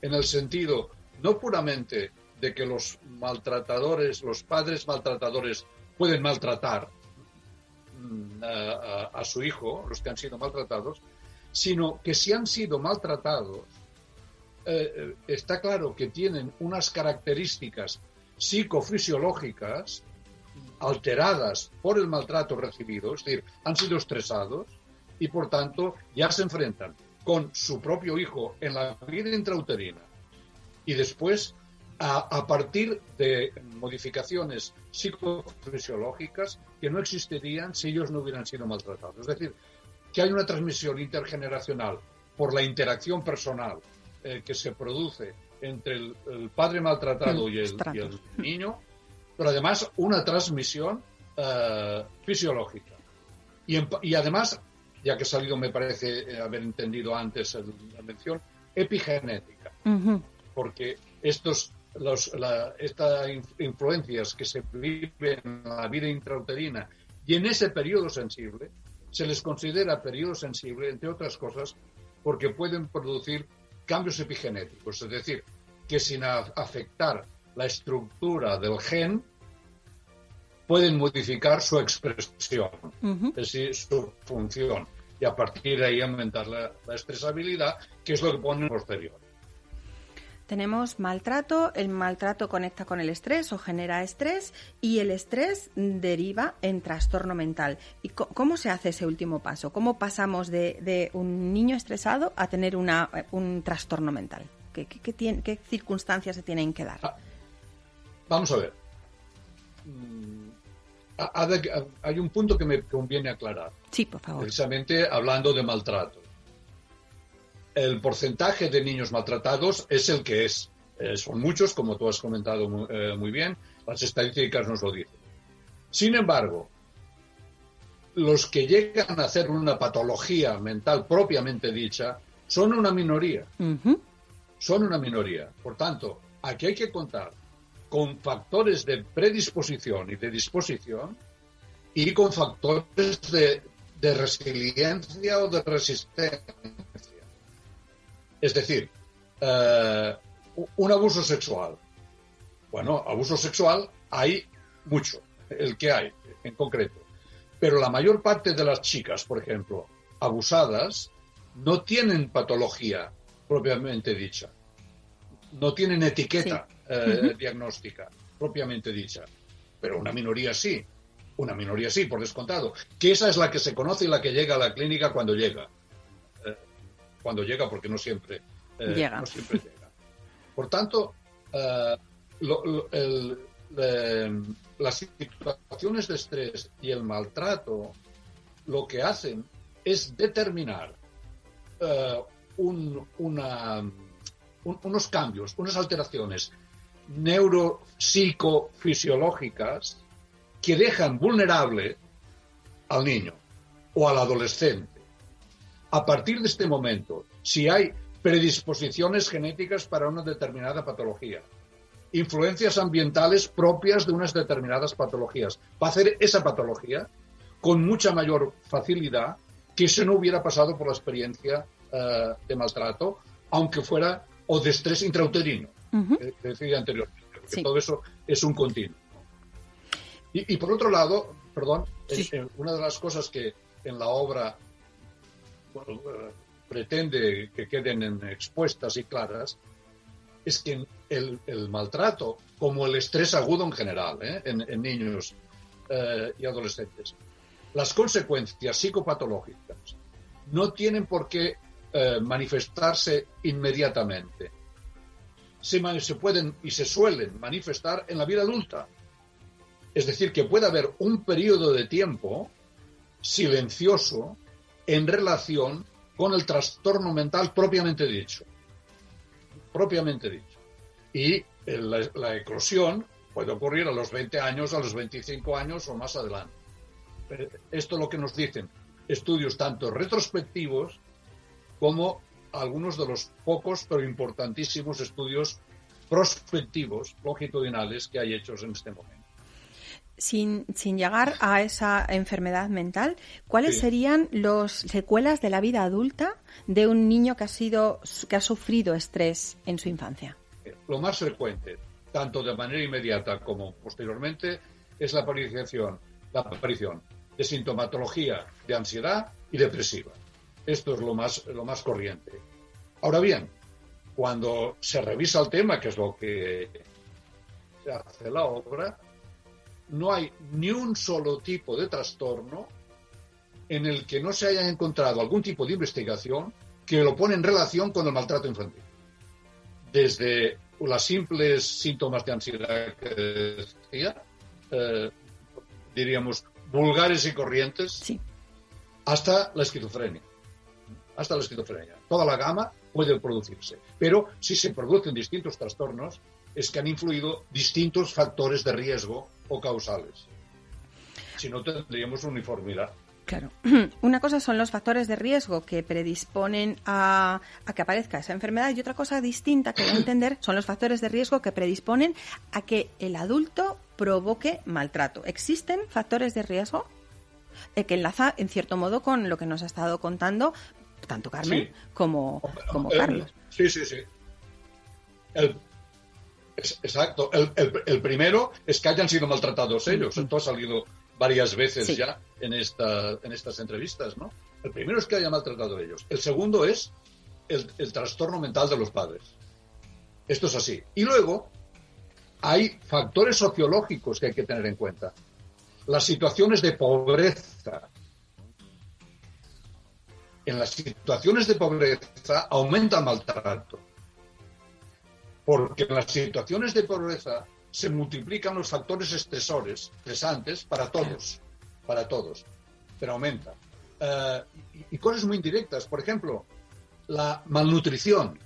En el sentido, no puramente de que los maltratadores, los padres maltratadores pueden maltratar mm, a, a- a su hijo, los que han sido maltratados, sino que si han sido maltratados, eh, eh, está claro que tienen unas características psicofisiológicas alteradas por el maltrato recibido, es decir, han sido estresados y por tanto ya se enfrentan con su propio hijo en la vida intrauterina y después a, a partir de modificaciones psicofisiológicas que no existirían si ellos no hubieran sido maltratados. Es decir, que hay una transmisión intergeneracional por la interacción personal eh, que se produce entre el, el padre maltratado y, el, y el niño, pero además una transmisión eh, fisiológica. Y, en y además, ya que he salido, me parece eh, haber entendido antes la mención, epigenética. Porque estos los, la- estas inf- influencias que se viven en la vida intrauterina y en ese periodo sensible se les considera periodo sensible, entre otras cosas, porque pueden producir cambios epigenéticos, es decir, que sin afectar la estructura del gen, pueden modificar su expresión, es decir, su función, y a partir de ahí aumentar la, la estresabilidad, que es lo que pone posterior. Tenemos maltrato, el maltrato conecta con el estrés o genera estrés y el estrés deriva en trastorno mental. ¿Y cómo se hace ese último paso? ¿Cómo pasamos de, de un niño estresado a tener una, eh, un trastorno mental? ¿Qué, qué- qué tiene- qué circunstancias se tienen que dar? Ah, Vamos a ver. Mm, hay un punto que me conviene aclarar, Sí, por favor. precisamente hablando de maltrato. El porcentaje de niños maltratados es el que es. Eh, son muchos, como tú has comentado mu- eh, muy bien, las estadísticas nos lo dicen. Sin embargo, los que llegan a hacer una patología mental propiamente dicha son una minoría son una minoría. Por tanto, aquí hay que contar con factores de predisposición y de disposición y con factores de, de resiliencia o de resistencia. Es decir, eh, un abuso sexual. Bueno, abuso sexual hay mucho, el que hay en concreto. Pero la mayor parte de las chicas, por ejemplo, abusadas, no tienen patología propiamente dicha. No tienen etiqueta eh, diagnóstica propiamente dicha. Pero una minoría sí. Una minoría sí, por descontado. Que esa es la que se conoce y la que llega a la clínica cuando llega. Cuando llega, porque no siempre, eh, Llega. no siempre llega. Por tanto, eh, lo- lo- el- eh, las situaciones de estrés y el maltrato lo que hacen es determinar eh, un- una- un- unos cambios, unas alteraciones neuropsicofisiológicas que dejan vulnerable al niño o al adolescente. A partir de este momento, si hay predisposiciones genéticas para una determinada patología, influencias ambientales propias de unas determinadas patologías. Va a hacer esa patología con mucha mayor facilidad que si no hubiera pasado por la experiencia eh, de maltrato, aunque fuera o de estrés intrauterino, que decía anteriormente, porque todo eso es un continuo. Y, por otro lado, perdón, una de las cosas que en la obra eh, pretende que queden expuestas y claras es que el, maltrato, como el estrés agudo en general, ¿eh? en, niños y adolescentes, las consecuencias psicopatológicas no tienen por qué eh, manifestarse inmediatamente. Se, se pueden y se suelen manifestar en la vida adulta. Es decir, que puede haber un periodo de tiempo silencioso en relación con el trastorno mental propiamente dicho. Propiamente dicho. Y la, la, eclosión puede ocurrir a los 20 años, a los 25 años o más adelante. Esto es lo que nos dicen estudios tanto retrospectivos como algunos de los pocos pero importantísimos estudios prospectivos longitudinales que hay hechos en este momento. Sin, llegar a esa enfermedad mental, ¿cuáles serían las secuelas de la vida adulta de un niño que ha sido que ha sufrido estrés en su infancia? Lo más frecuente, tanto de manera inmediata como posteriormente, es la aparición, la aparición de sintomatología de ansiedad y depresiva. Esto es lo más, lo más corriente. Ahora bien, cuando se revisa el tema, que es lo que hace la obra, no hay ni un solo tipo de trastorno en el que no se haya encontrado algún tipo de investigación que lo pone en relación con el maltrato infantil. Desde los simples síntomas de ansiedad que decía, eh, diríamos, vulgares y corrientes, hasta la esquizofrenia. Hasta la esquizofrenia. Toda la gama puede producirse. Pero si se producen distintos trastornos, es que han influido distintos factores de riesgo o causales. Si no, tendríamos uniformidad. Claro. Una cosa son los factores de riesgo que predisponen a, a, que aparezca esa enfermedad y otra cosa distinta que voy a entender son los factores de riesgo que predisponen a que el adulto provoque maltrato. ¿Existen factores de riesgo? Eh, que enlaza en cierto modo con lo que nos ha estado contando tanto Carmen como, como Carlos. Sí, sí, sí. Exacto. El, primero es que hayan sido maltratados ellos. Esto ha salido varias veces ya en, esta, en estas entrevistas, ¿no? El primero es que hayan maltratado ellos. El segundo es el, el trastorno mental de los padres. Esto es así. Y luego hay factores sociológicos que hay que tener en cuenta. Las situaciones de pobreza. En las situaciones de pobreza aumenta el maltrato. Porque en las situaciones de pobreza se multiplican los factores estresores, estresantes, para todos. Para todos. Pero aumenta. Eh, y cosas muy indirectas. Por ejemplo, la malnutrición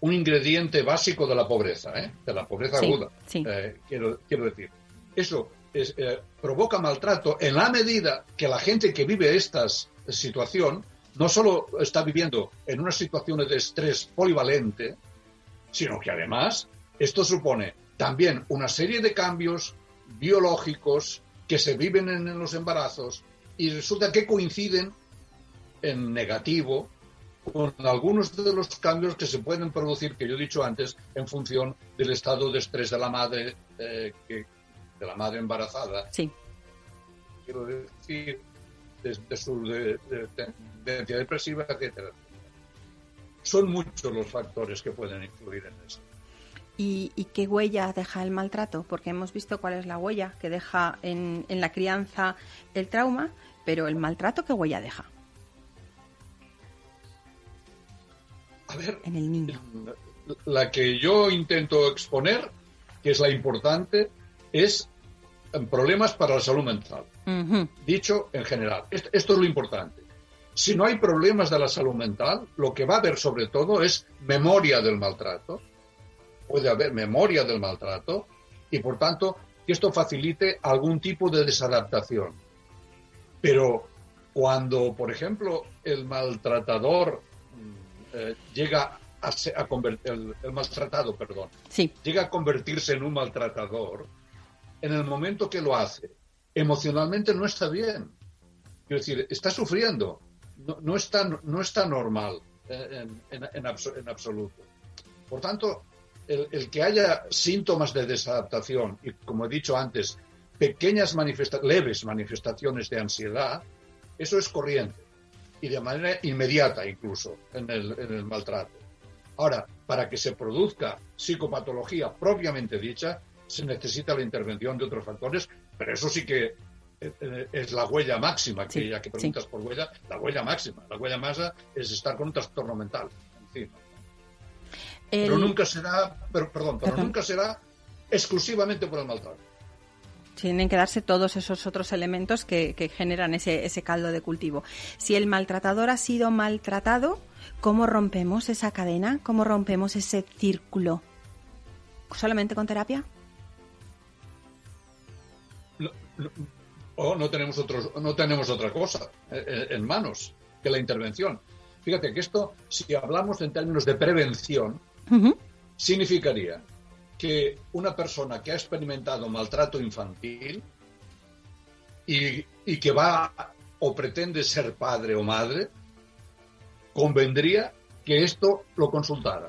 un ingrediente básico de la pobreza, ¿eh? de la pobreza aguda, eh, quiero, quiero, decir. Eso eh, provoca maltrato en la medida que la gente que vive esta situación no solo está viviendo en una situación de estrés polivalente, sino que además esto supone también una serie de cambios biológicos que se viven en los embarazos y resulta que coinciden en negativo con algunos de los cambios que se pueden producir, que yo he dicho antes, en función del estado de estrés de la madre, eh, de la madre embarazada. Sí. Quiero decir, de, su tendencia depresiva, etcétera. Son muchos los factores que pueden influir en eso. ¿Y, qué huella deja el maltrato? Porque hemos visto cuál es la huella que deja en, en la crianza el trauma, pero el maltrato, ¿qué huella deja? A ver, en el niño. La que yo intento exponer, que es la importante, es problemas para la salud mental. Dicho en general. Esto, es lo importante. Si no hay problemas de la salud mental, lo que va a haber sobre todo es memoria del maltrato. Puede haber memoria del maltrato y por tanto que esto facilite algún tipo de desadaptación. Pero cuando, por ejemplo, el maltratador eh, llega a, el, maltratado, perdón, sí. llega a convertirse en un maltratador, en el momento que lo hace, emocionalmente no está bien. Quiero decir, está sufriendo, no, está, no está normal en, absoluto. Por tanto, el, que haya síntomas de desadaptación y, como he dicho antes, pequeñas leves manifestaciones de ansiedad, eso es corriente y de manera inmediata incluso en el, en el maltrato. Ahora, para que se produzca psicopatología propiamente dicha, se necesita la intervención de otros factores, pero eso sí que es la huella máxima, que ya que preguntas por huella, la huella máxima. La huella máxima es estar con un trastorno mental Pero nunca será, pero, perdón, pero nunca será exclusivamente por el maltrato. Tienen que darse todos esos otros elementos que, generan ese, ese caldo de cultivo. Si el maltratador ha sido maltratado, ¿cómo rompemos esa cadena? ¿Cómo rompemos ese círculo? ¿Solamente con terapia? O no tenemos, otros, no tenemos otra cosa en manos que la intervención. Fíjate que esto, si hablamos en términos de prevención, significaría que una persona que ha experimentado maltrato infantil y, que va o pretende ser padre o madre, convendría que esto lo consultara,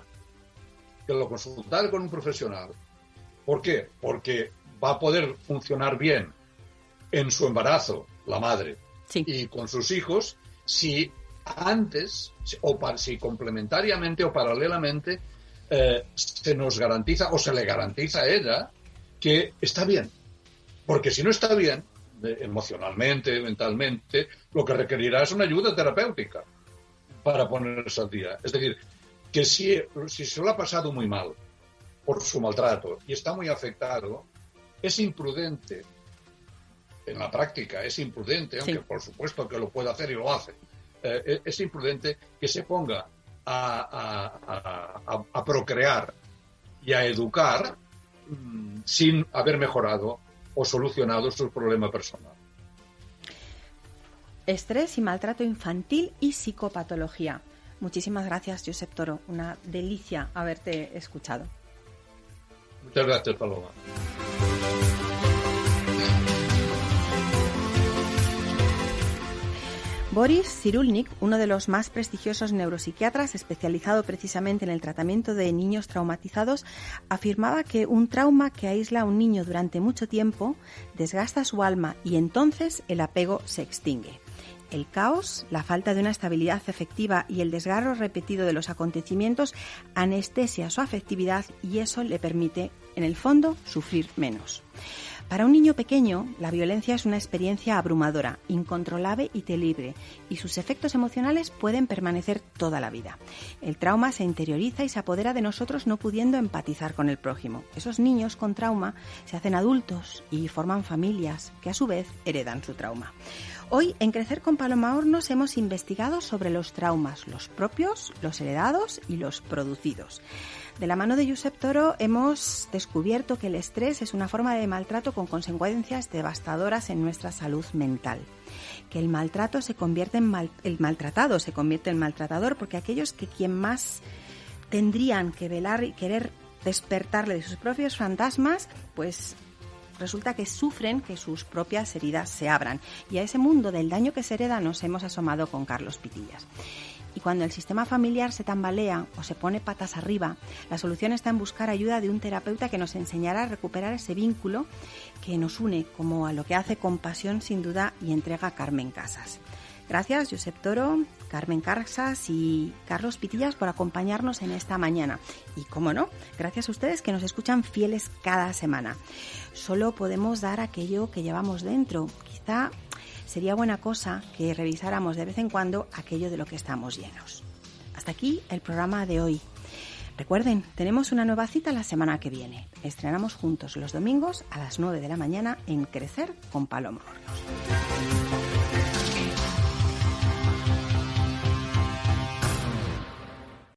que lo consultara con un profesional. ¿Por qué? Porque va a poder funcionar bien en su embarazo, la madre, y con sus hijos, si antes, o si complementariamente o paralelamente, eh, se nos garantiza o se le garantiza a ella que está bien. Porque si no está bien, emocionalmente, mentalmente, lo que requerirá es una ayuda terapéutica para ponerse al día. Es decir, que si, si se lo ha pasado muy mal por su maltrato y está muy afectado, es imprudente, en la práctica es imprudente, aunque por supuesto que lo puede hacer y lo hace, eh, es imprudente que se ponga a, procrear y a educar mm, sin haber mejorado o solucionado su problema personal. Estrés y maltrato infantil y psicopatología. Muchísimas gracias, Josep Toro. Una delicia haberte escuchado. Muchas gracias, Paloma. Boris Cyrulnik, uno de los más prestigiosos neuropsiquiatras especializado precisamente en el tratamiento de niños traumatizados, afirmaba que un trauma que aísla a un niño durante mucho tiempo desgasta su alma y entonces el apego se extingue. El caos, la falta de una estabilidad efectiva y el desgarro repetido de los acontecimientos anestesia su afectividad y eso le permite, en el fondo, sufrir menos. Para un niño pequeño, la violencia es una experiencia abrumadora, incontrolable y terrible, y sus efectos emocionales pueden permanecer toda la vida. El trauma se interioriza y se apodera de nosotros no pudiendo empatizar con el prójimo. Esos niños con trauma se hacen adultos y forman familias que a su vez heredan su trauma. Hoy en Crecer con Paloma Hornos hemos investigado sobre los traumas, los propios, los heredados y los producidos. De la mano de Josep Toro hemos descubierto que el estrés es una forma de maltrato con consecuencias devastadoras en nuestra salud mental. Que el maltrato se convierte en el maltratado se convierte en maltratador porque aquellos que quien más tendrían que velar y querer despertarle de sus propios fantasmas, pues resulta que sufren que sus propias heridas se abran. Y a ese mundo del daño que se hereda nos hemos asomado con Carlos Pitillas. Y cuando el sistema familiar se tambalea o se pone patas arriba, la solución está en buscar ayuda de un terapeuta que nos enseñará a recuperar ese vínculo que nos une, como a lo que hace Compasión sin duda y entrega Carmen Casas. Gracias, Josep Toro, Carmen Casas y Carlos Pitillas por acompañarnos en esta mañana. Y como no, gracias a ustedes que nos escuchan fieles cada semana. Solo podemos dar aquello que llevamos dentro. Quizá sería buena cosa que revisáramos de vez en cuando aquello de lo que estamos llenos. Hasta aquí el programa de hoy. Recuerden, tenemos una nueva cita la semana que viene. Estrenamos juntos los domingos a las 9 de la mañana en Crecer con Paloma Hornos.